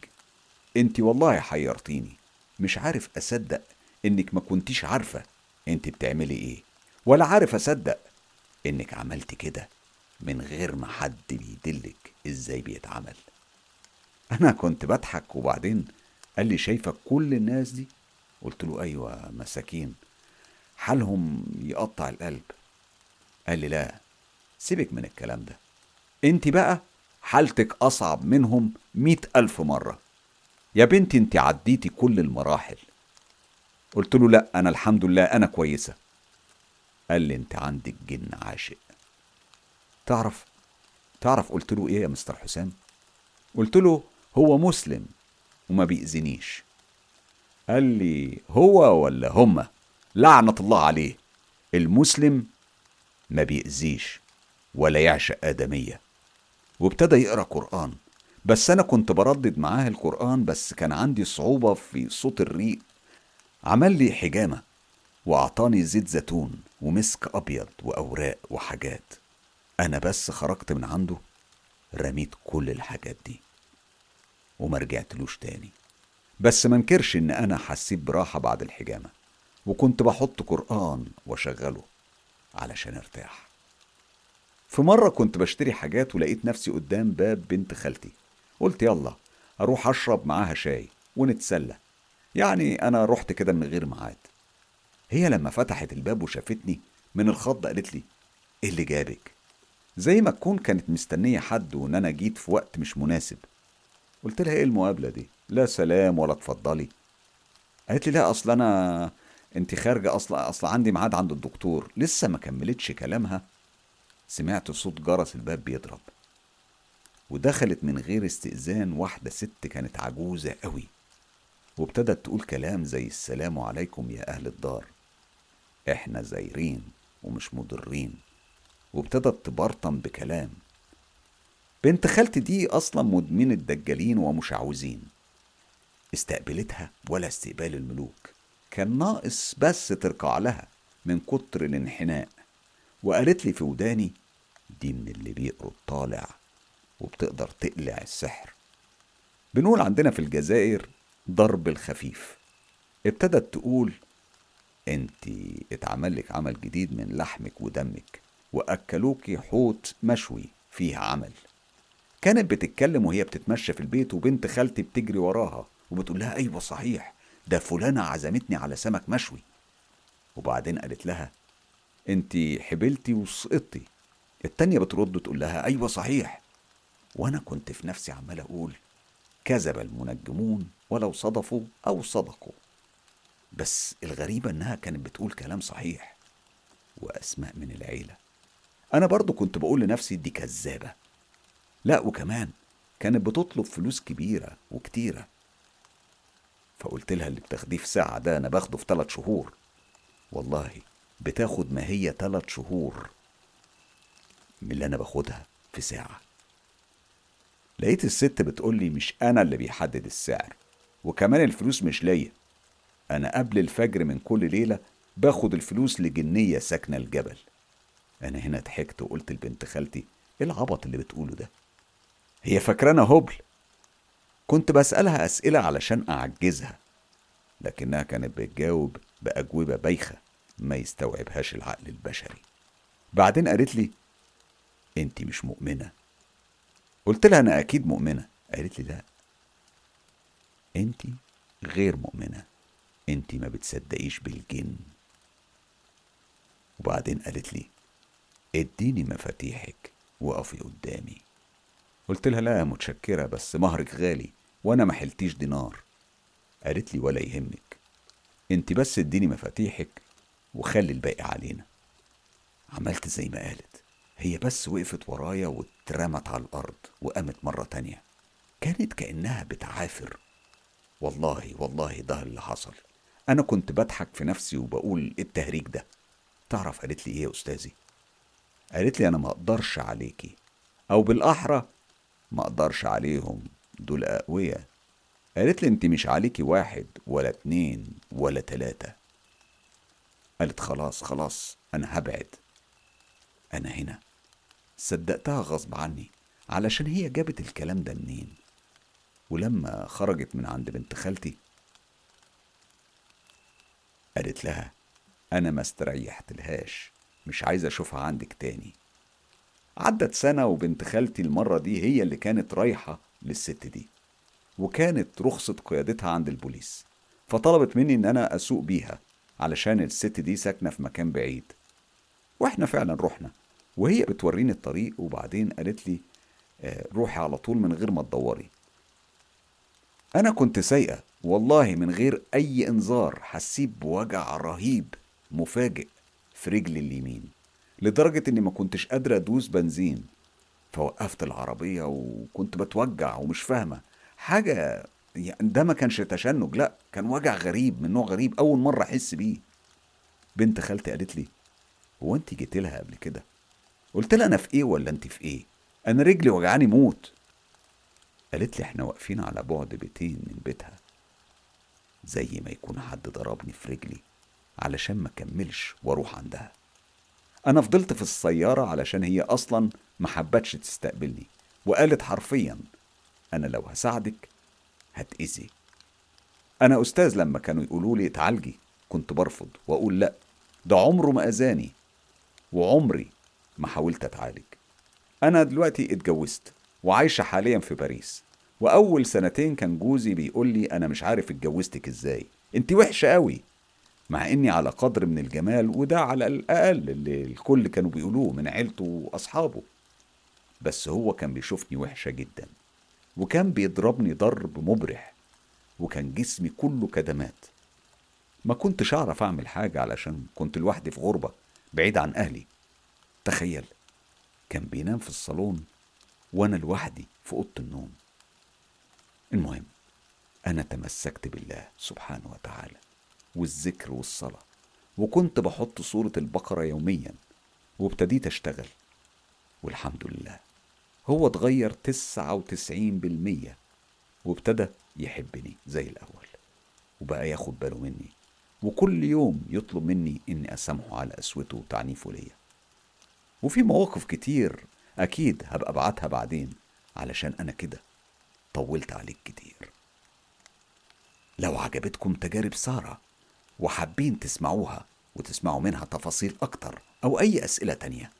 أنت والله حيرتيني. مش عارف أصدق إنك ما كنتيش عارفة أنت بتعملي إيه ولا عارف أصدق إنك عملت كده من غير ما حد بيدلك إزاي بيتعمل. أنا كنت بضحك وبعدين قال لي شايفة كل الناس دي؟ قلت له أيوة مساكين. حالهم يقطع القلب. قال لي لا سيبك من الكلام ده. انت بقى حالتك أصعب منهم مئة ألف مرة. يا بنتي انت عديتي كل المراحل. قلت له لا أنا الحمد لله أنا كويسة. قال لي انت عندك جن عاشق. تعرف تعرف قلت له إيه يا مستر حسام؟ قلت له هو مسلم وما بيأذنيش. قال لي هو ولا هما؟ لعنة الله عليه. المسلم ما بيأذيش. ولا يعشق آدمية. وابتدى يقرأ قرآن. بس أنا كنت بردد معاها القرآن بس كان عندي صعوبة في صوت الريق. عمل لي حجامة وأعطاني زيت زيتون ومسك أبيض وأوراق وحاجات. أنا بس خرجت من عنده رميت كل الحاجات دي وما رجعتلوش تاني. بس منكرش إن أنا حسيت براحة بعد الحجامة وكنت بحط قرآن وأشغله علشان أرتاح. في مرة كنت بشتري حاجات ولقيت نفسي قدام باب بنت خالتي. قلت يلا أروح أشرب معاها شاي ونتسلى. يعني أنا رحت كده من غير ميعاد. هي لما فتحت الباب وشافتني من الخض قالت لي إيه اللي جابك؟ زي ما تكون كانت مستنية حد وإن أنا جيت في وقت مش مناسب. قلت لها إيه المقابلة دي؟ لا سلام ولا اتفضلي. قالت لي لا أصل أنا أنت خارجة أصل أصل عندي ميعاد عند الدكتور. لسه ما كملتش كلامها سمعت صوت جرس الباب بيضرب. ودخلت من غير استئذان واحدة ست كانت عجوزة قوي. وابتدت تقول كلام زي السلام عليكم يا أهل الدار. إحنا زايرين ومش مضرين. وابتدت تبرطم بكلام. بنت خالتي دي أصلا مدمنة دجالين ومشعوذين استقبلتها ولا استقبال الملوك. كان ناقص بس تركع لها من كتر الانحناء. وقالت لي في وداني دي من اللي بيقروا الطالع وبتقدر تقلع السحر. بنقول عندنا في الجزائر ضرب الخفيف. ابتدت تقول انت اتعمل لك عمل جديد من لحمك ودمك واكلوكي حوت مشوي فيه عمل. كانت بتتكلم وهي بتتمشى في البيت وبنت خالتي بتجري وراها وبتقول لها أيوه صحيح ده فلانة عزمتني على سمك مشوي. وبعدين قالت لها انت حبلتي وسقطتي. التانية بترد تقول لها أيوه صحيح. وأنا كنت في نفسي عمال أقول كذب المنجمون ولو صدفوا أو صدقوا. بس الغريبة إنها كانت بتقول كلام صحيح وأسماء من العيلة. أنا برضو كنت بقول لنفسي دي كذابة. لا وكمان كانت بتطلب فلوس كبيرة وكتيرة. فقلت لها اللي بتاخديه في ساعة ده أنا باخده في ثلاث شهور. والله بتاخد ما هي ثلاث شهور من اللي أنا باخدها في ساعة. لقيت الست بتقول لي مش أنا اللي بيحدد السعر وكمان الفلوس مش ليا. أنا قبل الفجر من كل ليلة باخد الفلوس لجنية ساكنة الجبل. أنا هنا ضحكت وقلت لبنت خالتي إيه العبط اللي بتقوله ده؟ هي فاكرانا هبل. كنت بسألها أسئلة علشان أعجزها لكنها كانت بتجاوب بأجوبة بايخة. ما يستوعبهاش العقل البشري. بعدين قالت لي انت مش مؤمنة. قلت لها أنا أكيد مؤمنة. قالت لي لا. انت غير مؤمنة. انت ما بتصدقيش بالجن. وبعدين قالت لي اديني مفاتيحك وقفي قدامي. قلت لها لا متشكرة بس مهرك غالي وأنا ما حلتيش دينار. قالت لي ولا يهمك. انت بس اديني مفاتيحك وخلي الباقي علينا. عملت زي ما قالت. هي بس وقفت ورايا واترمت على الأرض وقامت مرة تانية. كانت كأنها بتعافر. والله والله ده اللي حصل. أنا كنت بضحك في نفسي وبقول إيه التهريج ده؟ تعرف قالت لي إيه يا أستاذي؟ قالت لي أنا ما أقدرش عليكي. أو بالأحرى ما أقدرش عليهم. دول أقوياء. قالت لي أنت مش عليكي واحد ولا اتنين ولا تلاتة. قالت خلاص خلاص أنا هبعد. أنا هنا. صدقتها غصب عني علشان هي جابت الكلام ده منين؟ ولما خرجت من عند بنت خالتي قالت لها أنا ما استريحتلهاش مش عايزه أشوفها عندك تاني. عدت سنة وبنت خالتي المرة دي هي اللي كانت رايحة للست دي وكانت رخصة قيادتها عند البوليس فطلبت مني إن أنا أسوق بيها. علشان الست دي ساكنة في مكان بعيد. وإحنا فعلا رحنا وهي بتوريني الطريق وبعدين قالت لي آه، روحي على طول من غير ما تدوري. أنا كنت سايقة والله من غير أي إنذار حسيت بوجع رهيب مفاجئ في رجلي اليمين لدرجة إني ما كنتش قادرة أدوس بنزين. فوقفت العربية وكنت بتوجع ومش فاهمة. حاجة ده ما كانش تشنج لا كان وجع غريب من نوع غريب أول مرة أحس بيه. بنت خالتي قالت لي هو أنت جيت لها قبل كده؟ قلت لها أنا في إيه ولا أنت في إيه؟ أنا رجلي وجعاني موت. قالت لي إحنا واقفين على بعد بيتين من بيتها زي ما يكون حد ضربني في رجلي علشان ما كملش وأروح عندها. أنا فضلت في السيارة علشان هي أصلا ما حبتش تستقبلني وقالت حرفيا أنا لو هساعدك هتأذي أنا أستاذ لما كانوا يقولوا لي اتعالجي. كنت برفض وأقول لأ. ده عمره ما أذاني وعمري ما حاولت أتعالج. أنا دلوقتي اتجوزت وعايشة حاليا في باريس. وأول سنتين كان جوزي بيقول لي أنا مش عارف اتجوزتك إزاي. أنت وحشة قوي مع إني على قدر من الجمال وده على الأقل اللي الكل كانوا بيقولوه من عيلته وأصحابه. بس هو كان بيشوفني وحشة جدا. وكان بيضربني ضرب مبرح وكان جسمي كله كدمات. ما كنتش أعرف أعمل حاجة علشان كنت لوحدي في غربة بعيد عن أهلي. تخيل كان بينام في الصالون وأنا لوحدي في أوضة النوم. المهم أنا تمسكت بالله سبحانه وتعالى والذكر والصلاة وكنت بحط صورة البقرة يوميا وابتديت أشتغل والحمد لله هو اتغير تسعة وتسعين بالمية وابتدى يحبني زي الأول وبقى ياخد باله مني وكل يوم يطلب مني إني أسامحه على قسوته وتعنيفه ليا. وفي مواقف كتير أكيد هبقى أبعتها بعدين علشان أنا كده طولت عليك كتير. لو عجبتكم تجارب سارة وحابين تسمعوها وتسمعوا منها تفاصيل أكتر أو أي أسئلة تانية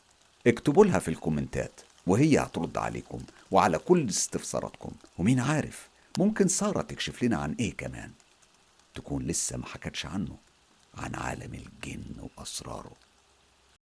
اكتبوا لها في الكومنتات. وهي هترد عليكم وعلى كل استفساراتكم. ومين عارف؟ ممكن سارة تكشف لنا عن إيه كمان؟ تكون لسه ما حكتش عنه عن عالم الجن وأسراره.